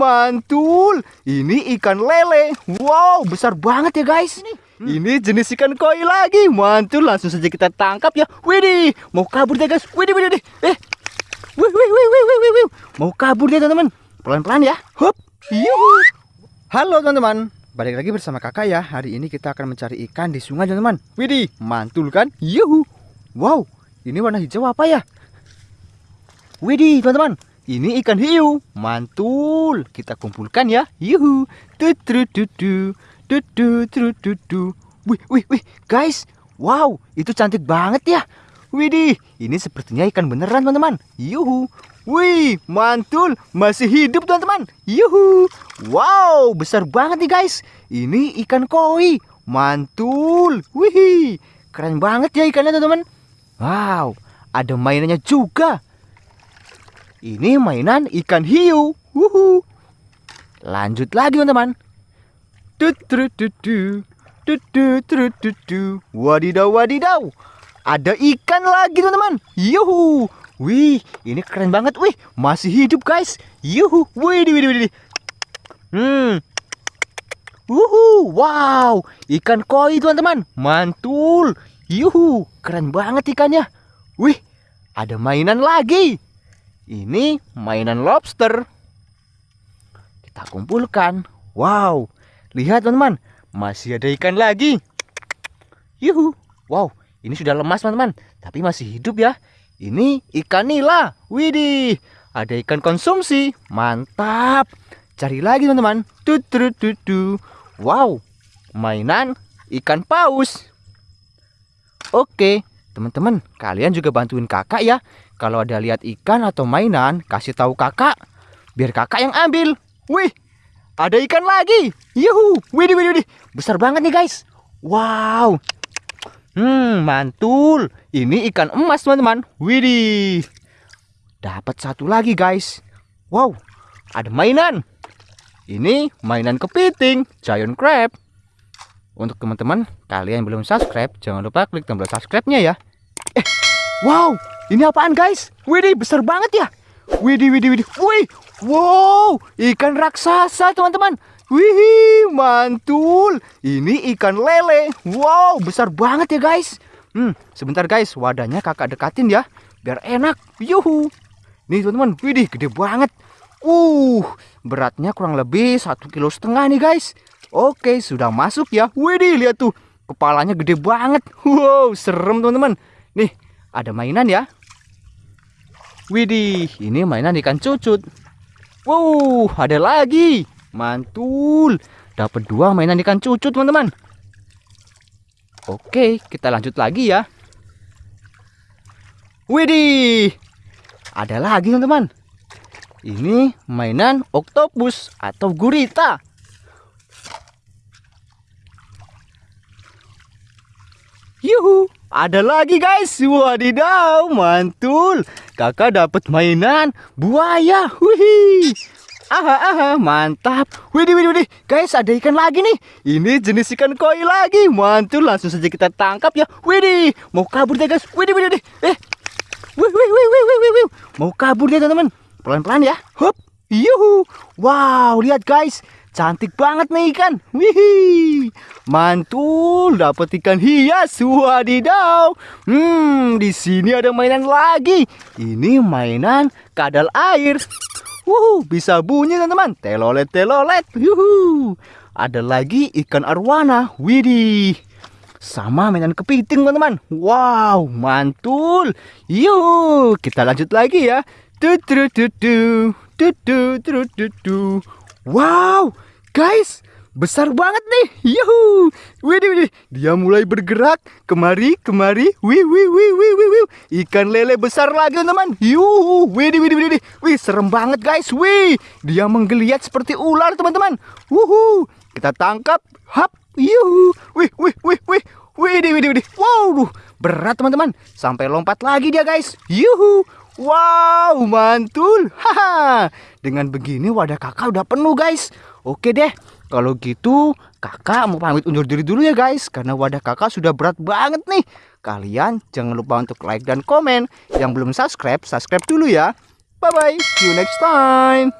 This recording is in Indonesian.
mantul. Ini ikan lele. Wow, besar banget ya guys. Ini jenis ikan koi lagi. Mantul, langsung saja kita tangkap ya. Widih, mau kabur dia guys. Widih, widih, widih. Eh, wih, wih, wih, wih, wih, wih. Mau kabur dia teman-teman. Pelan-pelan ya. Hup. Yuhu. Halo teman-teman. Balik lagi bersama kakak ya. Hari ini kita akan mencari ikan di sungai teman-teman. Widih, mantul kan? Yuhu. Wow, ini warna hijau apa ya? Widih, teman-teman. Ini ikan hiu. Mantul. Kita kumpulkan ya. Yuhu. Tutu, tutu. Wih, wih, wih, guys. Wow, itu cantik banget ya. Widih, ini sepertinya ikan beneran, teman-teman. Yuhu. Wih, mantul. Masih hidup, teman-teman. Yuhu. Wow, besar banget nih, guys. Ini ikan koi. Mantul. Wih, keren banget ya ikannya, teman-teman. Wow, ada mainannya juga. Ini mainan ikan hiu. Wuhu. Lanjut lagi, teman-teman. Wadidaw, wadidaw. Ada ikan lagi, teman-teman. Yuhu. Wih, ini keren banget. Wih, masih hidup, guys. Yuhu. Wih, wih, wih, wih. Hmm. Wuhu, wow, ikan koi teman-teman, mantul. Yuhu, keren banget ikannya. Wih, ada mainan lagi. Ini mainan lobster. Kita kumpulkan. Wow, lihat teman-teman, masih ada ikan lagi. Yuhu, wow, ini sudah lemas teman-teman, tapi masih hidup ya. Ini ikan nila. Widih, ada ikan konsumsi. Mantap. Cari lagi teman-teman. Wow, mainan ikan paus. Oke, teman-teman, kalian juga bantuin kakak ya. Kalau ada lihat ikan atau mainan, kasih tahu kakak. Biar kakak yang ambil. Wih, ada ikan lagi. Yuhu, widih, widih, widih. Besar banget nih guys. Wow. Hmm, mantul. Ini ikan emas teman-teman. Widih. Dapat satu lagi guys. Wow, ada mainan. Ini mainan kepiting, giant crab. Untuk teman-teman, kalian yang belum subscribe, jangan lupa klik tombol subscribe-nya ya. Eh, wow, ini apaan guys? Widih, besar banget ya. Widih, widih, widih. Wih, wow, ikan raksasa teman-teman. Wih, mantul. Ini ikan lele. Wow, besar banget ya guys. Hmm, sebentar guys, wadahnya kakak dekatin ya, biar enak. Yuhu. Nih teman-teman, widih, gede banget. Uh, beratnya kurang lebih satu kilo setengah nih guys. Oke, sudah masuk ya. Widih, lihat tuh, kepalanya gede banget. Wow, serem teman-teman. Nih, ada mainan ya. Widih, ini mainan ikan cucut. Wow, ada lagi. Mantul. Dapat dua mainan ikan cucut, teman-teman. Oke, kita lanjut lagi ya. Widih. Ada lagi, teman-teman. Ini mainan oktopus atau gurita. Yuhu, ada lagi guys. Wadidaw, mantul. Kakak dapat mainan buaya. Wih. Aha, aha, mantap. Widih, widih, widih. Guys, ada ikan lagi nih. Ini jenis ikan koi lagi. Mantul, langsung saja kita tangkap ya. Widih, mau kabur deh guys. Widih, widih, widih. Eh. Wih, wih, wih, wih, wih, wih. Mau kabur dia teman-teman. Pelan-pelan ya. Hup. Yuhu. Wow, lihat guys. Cantik banget nih ikan. Wih. Mantul, dapat ikan hias. Wadidaw. Hmm, di sini ada mainan lagi. Ini mainan kadal air. Wuh, bisa bunyi teman-teman. Telolet, telolet. Yuhu. Ada lagi ikan arwana. Widih. Sama mainan kepiting teman-teman. Wow, mantul. Yuk, kita lanjut lagi ya. Tutututu. Tutututu. Wow, guys, besar banget nih. Yuhu. Widih, widih. Dia mulai bergerak kemari, kemari. Wih, wih, wih, wih, wih, wih. Ikan lele besar lagi, teman. Yuhu. Widih, widih, widih. Wih, serem banget, guys. Wih, dia menggeliat seperti ular, teman-teman. Wuhu. Kita tangkap. Hap. Yuhu. Wih, wih, wih, wih. Widih, widih, widih. Wow, berat, teman-teman. Sampai lompat lagi dia, guys. Yuhu. Wow, mantul. Haha. Dengan begini wadah kakak udah penuh, guys. Oke deh. Kalau gitu, kakak mau pamit undur diri dulu ya, guys. Karena wadah kakak sudah berat banget nih. Kalian jangan lupa untuk like dan komen. Yang belum subscribe, subscribe dulu ya. Bye-bye. See you next time.